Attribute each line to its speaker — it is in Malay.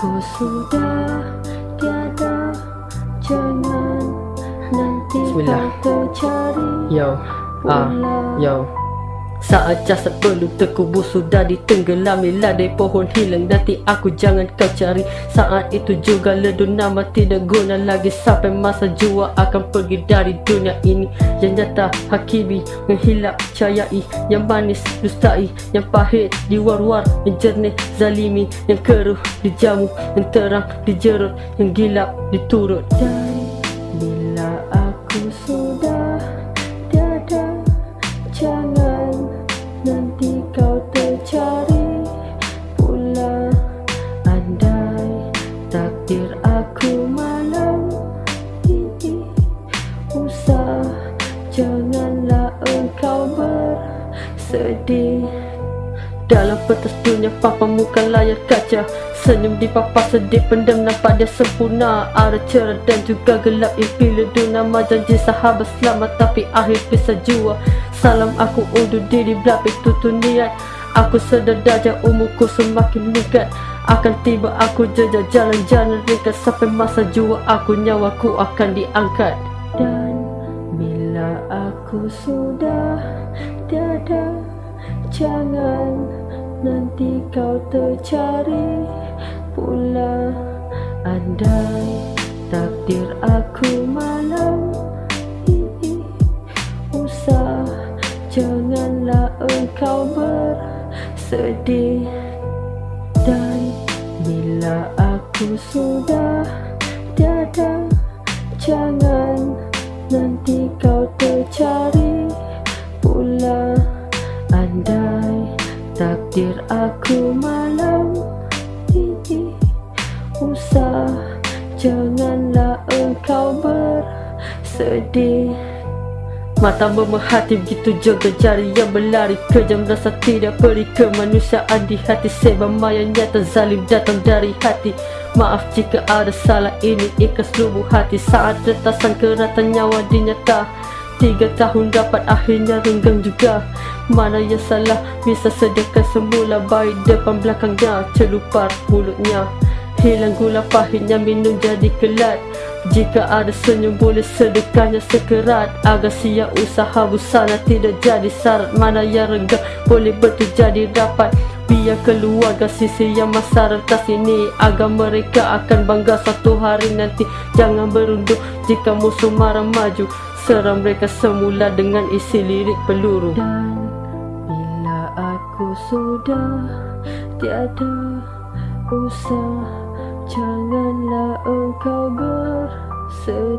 Speaker 1: sudah tiada Jangan nanti
Speaker 2: Bismillah.
Speaker 1: kau tercari
Speaker 2: Yo, ah, yo. Saat jasad belum terkubur sudah ditenggelami ladai pohon hilang nanti aku jangan kau cari. Saat itu juga ledun nama tidak guna lagi sampai masa jua akan pergi dari dunia ini. Yang nyata hakimi menghilap cayai Yang manis dustai yang pahit diwar-war Yang jernih zalimi yang keruh dijamu Yang terang dijerut yang gilap diturut.
Speaker 1: Dan Usah janganlah engkau bersedih.
Speaker 2: Dalam petas dunia papa muka layar kaca. Senyum di papa sedih pendam nampak dia sempurna. Ada cerah dan juga gelap impi ledu Nama janji sahabat selamat tapi akhir bisa jua. Salam aku undur diri belapik tutur niat. Aku sedar darjah umurku semakin meningkat. Akan tiba aku jejak jalan-jalan ringkat Sampai masa jua aku nyawaku akan diangkat
Speaker 1: aku sudah tiada. Jangan nanti kau tercari pula. Andai takdir aku malam Usah janganlah engkau bersedih. Dan bila aku sudah tiada Jangan nanti kau tercari. Pula Andai takdir aku malam ini. Usah janganlah engkau bersedih
Speaker 2: Mata memerhati begitu juga jari yang berlari Kejam rasa tidak peri kemanusiaan di hati. Sebab maya nyata zalim datang dari hati. Maaf jika ada salah ini ikhlas lubuk hati. Saat retasan keratan nyawa dinyata Tiga tahun dapat akhirnya renggang juga. Mana yang salah bisa sediakan semula Baik depan belakangnya celupar mulutnya Hilang gula pahitnya minum jadi kelat. Jika ada senyum boleh sedekahnya sekerat. Agar sia usaha busana tidak jadi syarat. Mana yang renggang boleh betul jadi rapat Biar keluarga sisi yang masa rentas ini. Agar mereka akan bangga satu hari nanti. Jangan berunduk jika musuh marah maju. Serang mereka semula dengan isi lirik peluru.
Speaker 1: Dan bila aku sudah tiada usah Janganlah engkau bersedih